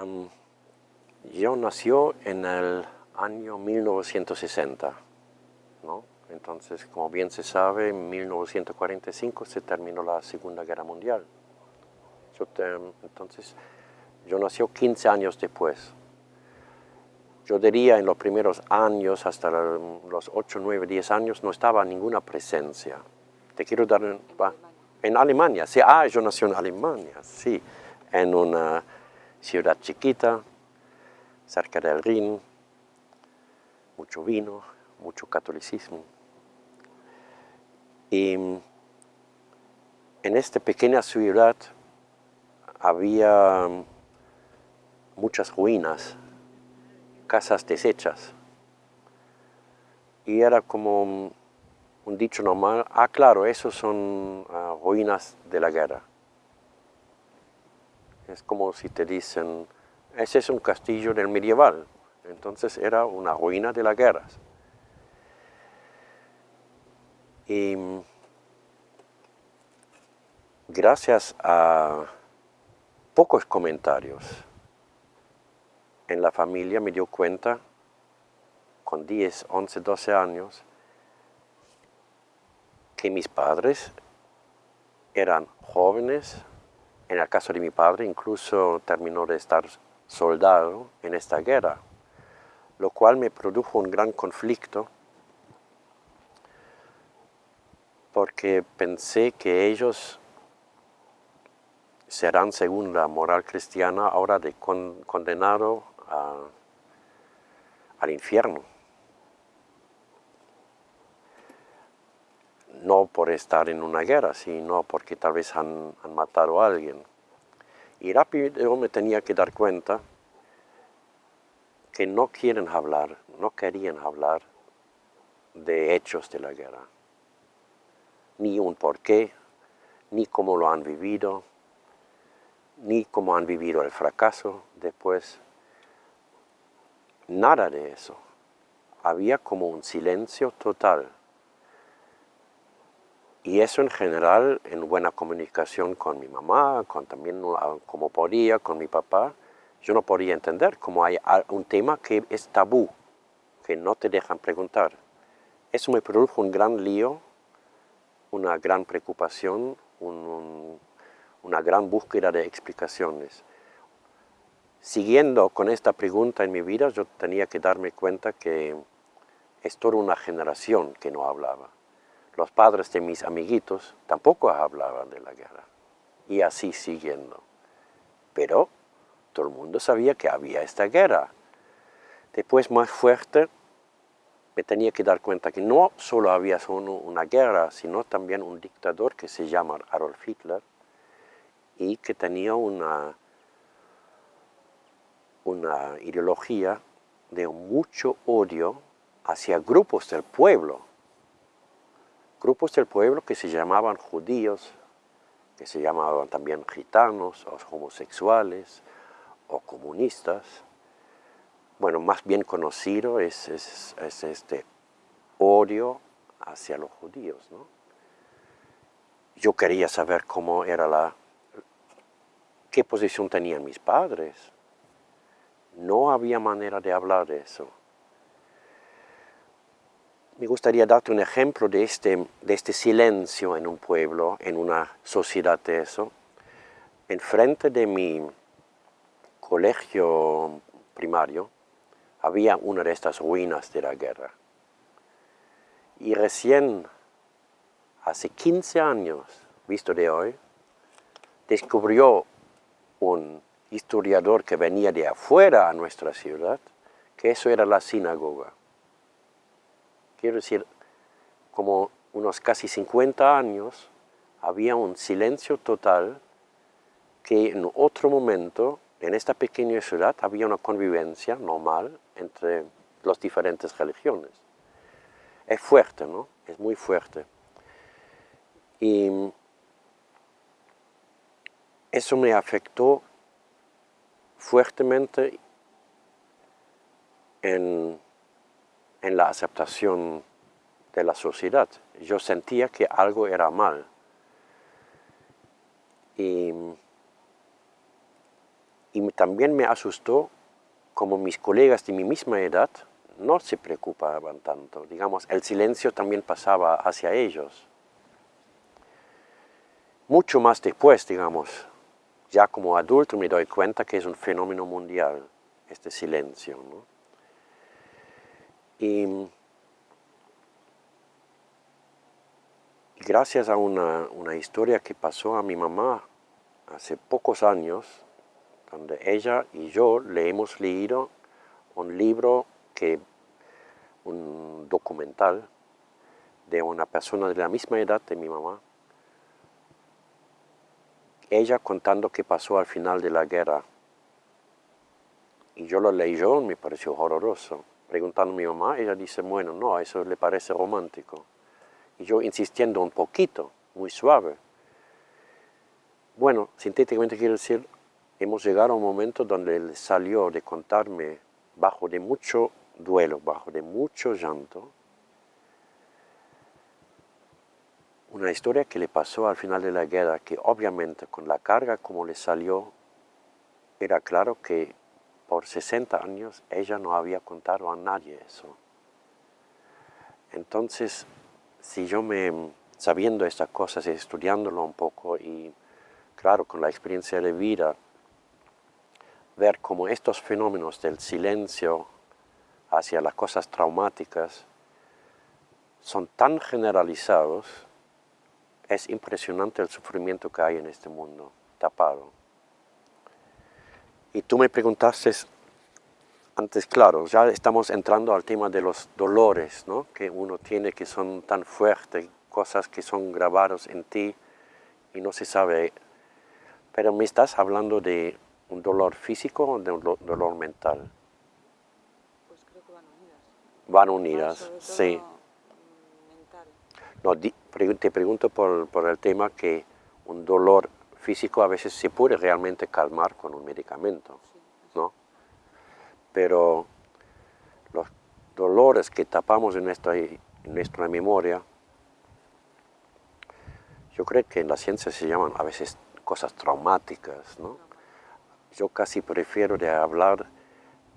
Um, yo nació en el año 1960, ¿no? Entonces, como bien se sabe, en 1945 se terminó la Segunda Guerra Mundial. Yo entonces, yo nació 15 años después. Yo diría en los primeros años, hasta los 8, 9, 10 años, no estaba ninguna presencia. Te quiero dar... En Alemania, sí, ah, yo nací en Alemania, sí, en una ciudad chiquita, cerca del Rin, mucho vino, mucho catolicismo. Y en esta pequeña ciudad había muchas ruinas, casas deshechas. Y era como un dicho normal, ah, claro, esos son ah, ruinas de la guerra. Es como si te dicen, ese es un castillo del medieval, entonces era una ruina de las guerras. Y gracias a pocos comentarios en la familia me dio cuenta, con 10, 11, 12 años, que mis padres eran jóvenes, en el caso de mi padre incluso terminó de estar soldado en esta guerra, lo cual me produjo un gran conflicto porque pensé que ellos serán, según la moral cristiana, ahora de condenado al infierno. No por estar en una guerra, sino porque tal vez han, matado a alguien. Y rápido me tenía que dar cuenta que no quieren hablar, no querían hablar de hechos de la guerra, ni un porqué, ni cómo lo han vivido, ni cómo han vivido el fracaso después. Nada de eso. Había como un silencio total. Y eso en general, en buena comunicación con mi mamá, con también ah, como podía, con mi papá, yo no podía entender cómo hay un tema que es tabú, que no te dejan preguntar. Eso me produjo un gran lío, una gran preocupación, una gran búsqueda de explicaciones. Siguiendo con esta pregunta en mi vida, yo tenía que darme cuenta que es toda una generación que no hablaba los padres de mis amiguitos tampoco hablaban de la guerra. Y así siguiendo. Pero todo el mundo sabía que había esta guerra. Después, más fuerte, me tenía que dar cuenta que no solo había una guerra, sino también un dictador que se llama Adolf Hitler y que tenía una, una ideología de mucho odio hacia grupos del pueblo, grupos del pueblo que se llamaban judíos, que se llamaban también gitanos, o homosexuales, o comunistas. Bueno, más bien conocido es, este odio hacia los judíos. Yo quería saber cómo era la... qué posición tenían mis padres. No había manera de hablar de eso. Me gustaría darte un ejemplo de este, de este silencio en un pueblo, en una sociedad de eso. Enfrente de mi colegio primario había una de estas ruinas de la guerra. Y recién, hace 15 años, visto de hoy, descubrió un historiador que venía de afuera a nuestra ciudad, que eso era la sinagoga quiero decir, como unos casi 50 años, había un silencio total que en otro momento, en esta pequeña ciudad, había una convivencia normal entre las diferentes religiones. Es fuerte, ¿no? Es muy fuerte. Y eso me afectó fuertemente en en la aceptación de la sociedad. Yo sentía que algo era mal. Y Y también me asustó como mis colegas de mi misma edad no se preocupaban tanto. Digamos, el silencio también pasaba hacia ellos. Mucho más después, digamos, ya como adulto me doy cuenta que es un fenómeno mundial, este silencio. Y, gracias a una, una historia que pasó a mi mamá hace pocos años, donde ella y yo le hemos leído un libro que, un documental de una persona de la misma edad de mi mamá, ella contando qué pasó al final de la guerra. Y yo lo leí yo, me pareció horroroso. Preguntando a mi mamá, ella dice, bueno, no, eso le parece romántico. Y yo insistiendo un poquito, muy suave. Bueno, sintéticamente quiero decir, hemos llegado a un momento donde él salió de contarme bajo de mucho duelo, bajo de mucho llanto, una historia que le pasó al final de la guerra, que obviamente con la carga como le salió, era claro que por 60 años ella no había contado a nadie eso. Entonces, si yo me, sabiendo estas cosas y estudiándolo un poco y claro, con la experiencia de vida, ver cómo estos fenómenos del silencio hacia las cosas traumáticas son tan generalizados, es impresionante el sufrimiento que hay en este mundo tapado. Y tú me preguntaste antes, claro, ya estamos entrando al tema de los dolores ¿no? que uno tiene que son tan fuertes, cosas que son grabados en ti y no se sabe. Pero me estás hablando de un dolor físico o de un dolor mental? Pues creo que van unidas. Van unidas, sí. No, te pregunto por, por, el tema que un dolor físico a veces se puede realmente calmar con un medicamento, ¿no? Pero los dolores que tapamos en nuestra, memoria, yo creo que en la ciencia se llaman a veces cosas traumáticas, ¿no? yo casi prefiero de hablar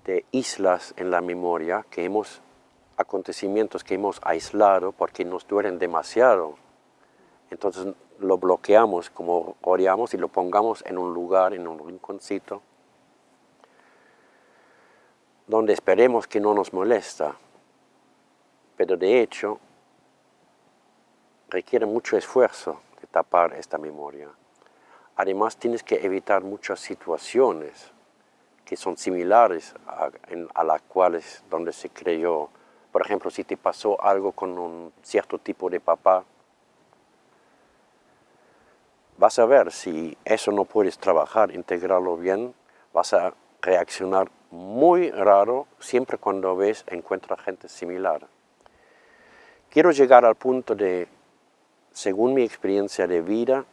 de islas en la memoria que hemos, acontecimientos que hemos aislado porque nos duelen demasiado. Entonces lo bloqueamos como oreamos y lo pongamos en un lugar, en un rinconcito, donde esperemos que no nos molesta. Pero de hecho, requiere mucho esfuerzo de tapar esta memoria. Además tienes que evitar muchas situaciones que son similares a, las cuales donde se creyó. Por ejemplo, si te pasó algo con un cierto tipo de papá, vas a ver si eso no puedes trabajar, integrarlo bien, vas a reaccionar muy raro siempre cuando ves, encuentras gente similar. Quiero llegar al punto de, según mi experiencia de vida,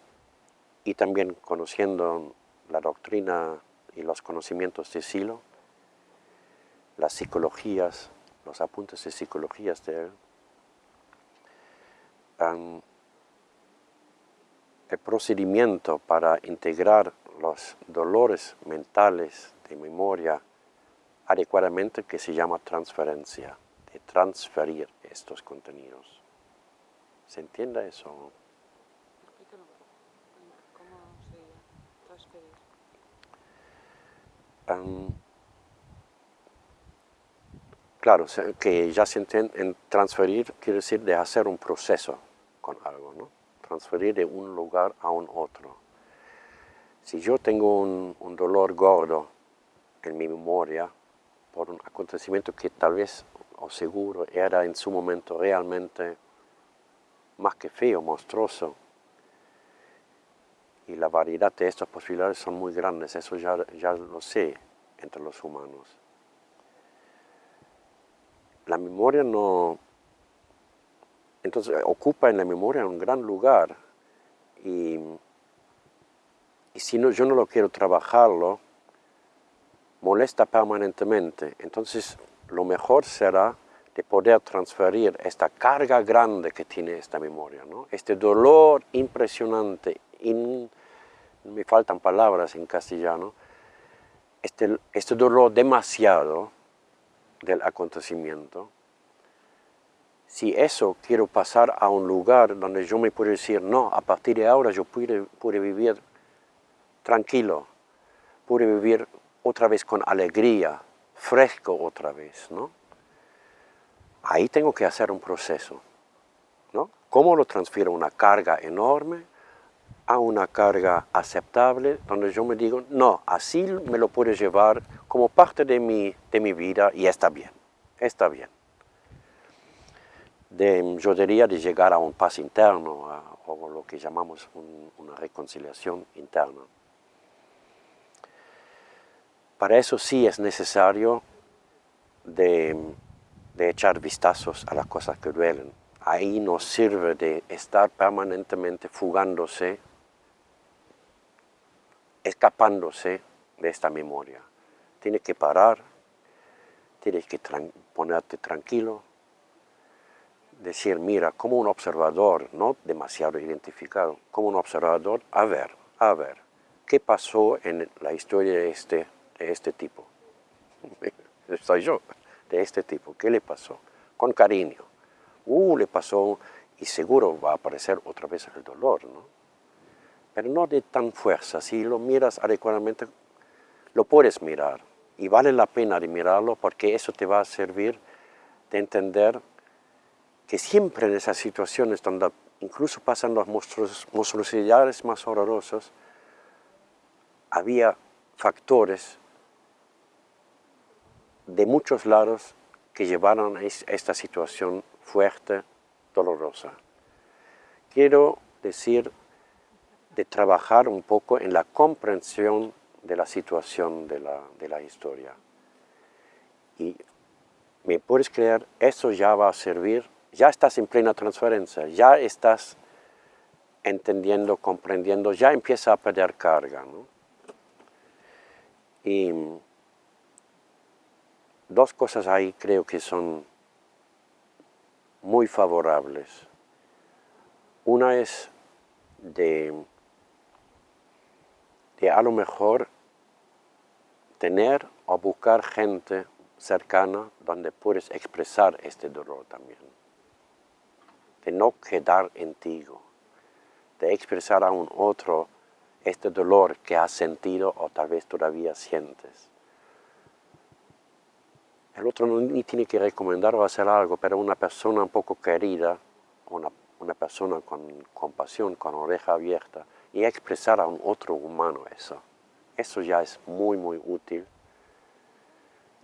y también conociendo la doctrina y los conocimientos de Silo, las psicologías, los apuntes de psicologías de él, el procedimiento para integrar los dolores mentales de memoria adecuadamente que se llama transferencia, de transferir estos contenidos. ¿Se entiende eso? claro, que ya se entiende en transferir quiere decir de hacer un proceso con algo, ¿no? Transferir de un lugar a un otro. Si yo tengo un, dolor gordo en mi memoria por un acontecimiento que tal vez o seguro era en su momento realmente más que feo, monstruoso, y la variedad de estas posibilidades son muy grandes, eso ya, ya lo sé entre los humanos. La memoria no... Entonces ocupa en la memoria un gran lugar y, si no, yo no lo quiero trabajarlo, molesta permanentemente. Entonces lo mejor será de poder transferir esta carga grande que tiene esta memoria, ¿no? este dolor impresionante, me faltan palabras en castellano, este, este dolor demasiado del acontecimiento, si eso quiero pasar a un lugar donde yo me puedo decir, no, a partir de ahora yo pude, pude vivir tranquilo, pude vivir otra vez con alegría, fresco otra vez, ¿no? Ahí tengo que hacer un proceso, ¿no? ¿Cómo lo transfiero una carga enorme a una carga aceptable, donde yo me digo, no, así me lo puedo llevar como parte de mi, de mi vida y está bien, está bien. De, yo de llegar a un paz interno, o lo que llamamos una reconciliación interna. Para eso sí es necesario de, de echar vistazos a las cosas que duelen. Ahí nos sirve de estar permanentemente fugándose escapándose de esta memoria. Tienes que parar, tienes que ponerte tranquilo, decir, mira, como un observador, no demasiado identificado, como un observador, a ver, a ver, ¿qué pasó en la historia de este, de este tipo? Soy yo, de este tipo, ¿qué le pasó? Con cariño. Uh, le pasó, y seguro va a aparecer otra vez el dolor, ¿no? pero no de tan fuerza. Si lo miras adecuadamente, lo puedes mirar y vale la pena de mirarlo porque eso te va a servir de entender que siempre en esas situaciones donde incluso pasan las monstruosidades más horrorosas, había factores de muchos lados que llevaron a esta situación fuerte, dolorosa. Quiero decir de trabajar un poco en la comprensión de la situación de la, de la historia. Y me puedes creer, eso ya va a servir, ya estás en plena transferencia, ya estás entendiendo, comprendiendo, ya empieza a perder carga. ¿no? Y dos cosas ahí creo que son muy favorables. Una es de que a lo mejor tener o buscar gente cercana donde puedes expresar este dolor también. De no quedar en de expresar a un otro este dolor que has sentido o tal vez todavía sientes. El otro no ni tiene que recomendar o hacer algo, pero una persona un poco querida, una, una persona con compasión, con oreja abierta, y expresar a un otro humano eso. Eso ya es muy, muy útil.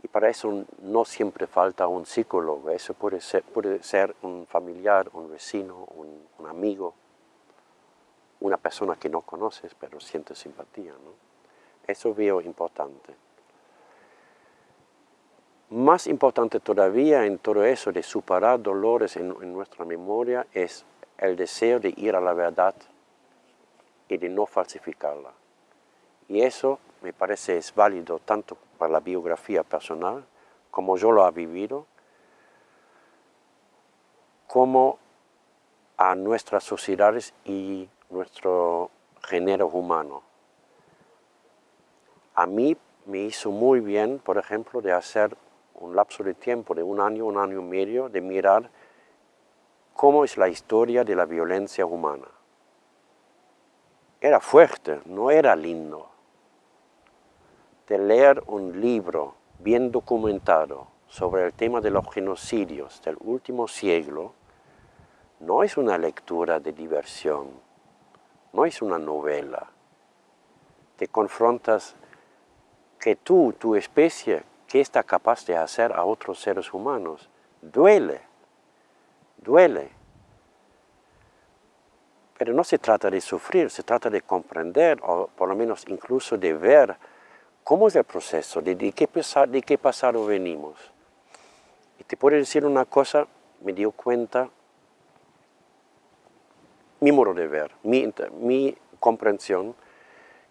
Y para eso no siempre falta un psicólogo, eso puede ser, puede ser un familiar, un vecino, un, amigo, una persona que no conoces pero siente simpatía. ¿no? Eso veo importante. Más importante todavía en todo eso de superar dolores en, en nuestra memoria es el deseo de ir a la verdad y de no falsificarla. Y eso me parece es válido tanto para la biografía personal, como yo lo he vivido, como a nuestras sociedades y nuestro género humano. A mí me hizo muy bien, por ejemplo, de hacer un lapso de tiempo de un año, un año y medio, de mirar cómo es la historia de la violencia humana era fuerte, no era lindo. De leer un libro bien documentado sobre el tema de los genocidios del último siglo, no es una lectura de diversión, no es una novela. Te confrontas que tú, tu especie, ¿qué está capaz de hacer a otros seres humanos? Duele, duele. Pero no se trata de sufrir, se trata de comprender, o por lo menos incluso de ver cómo es el proceso, de, qué, pasado venimos. Y te puedo decir una cosa, me dio cuenta, mi modo de ver, mi, comprensión,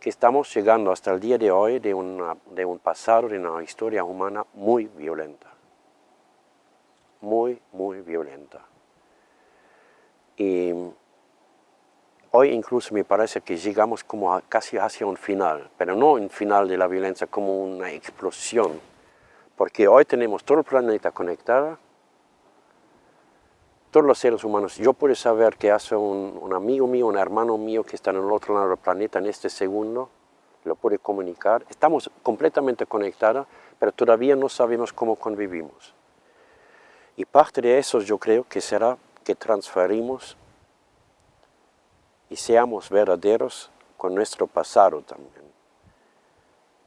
que estamos llegando hasta el día de hoy de, de un pasado, de una historia humana muy violenta. Muy, muy violenta. Y Hoy incluso me parece que llegamos como casi hacia un final, pero no un final de la violencia, como una explosión. Porque hoy tenemos todo el planeta conectado, todos los seres humanos. Yo puedo saber que hace un, amigo mío, un hermano mío que está en el otro lado del planeta en este segundo, lo puede comunicar. Estamos completamente conectados, pero todavía no sabemos cómo convivimos. Y parte de eso yo creo que será que transferimos y seamos verdaderos con nuestro pasado también.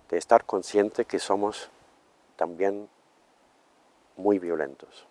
De estar consciente que somos también muy violentos.